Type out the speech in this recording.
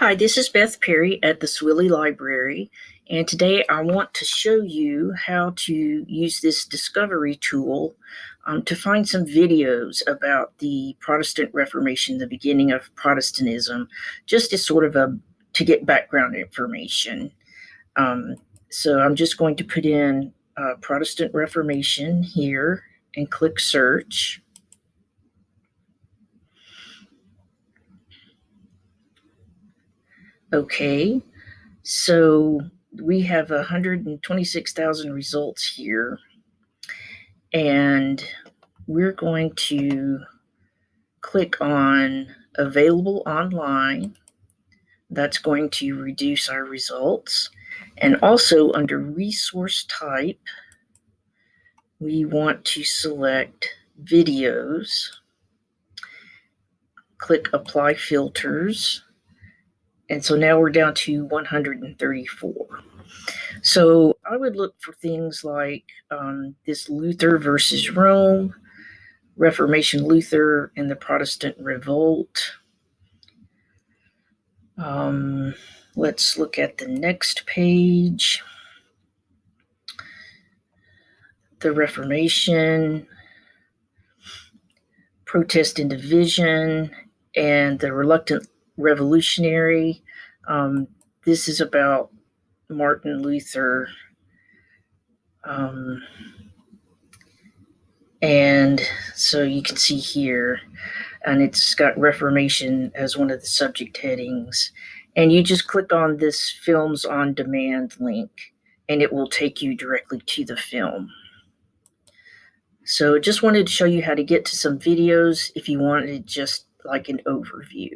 Hi, this is Beth Perry at the Swilley Library, and today I want to show you how to use this discovery tool um, to find some videos about the Protestant Reformation, the beginning of Protestantism, just as sort of a to get background information. Um, so I'm just going to put in uh, Protestant Reformation here and click search. Okay, so we have 126,000 results here, and we're going to click on available online. That's going to reduce our results. And also under resource type, we want to select videos, click apply filters, and so now we're down to 134. So I would look for things like um, this Luther versus Rome, Reformation Luther and the Protestant Revolt. Um, let's look at the next page. The Reformation, Protest and Division, and the Reluctant revolutionary. Um, this is about Martin Luther. Um, and so you can see here, and it's got Reformation as one of the subject headings. And you just click on this Films on Demand link, and it will take you directly to the film. So just wanted to show you how to get to some videos if you wanted just like an overview.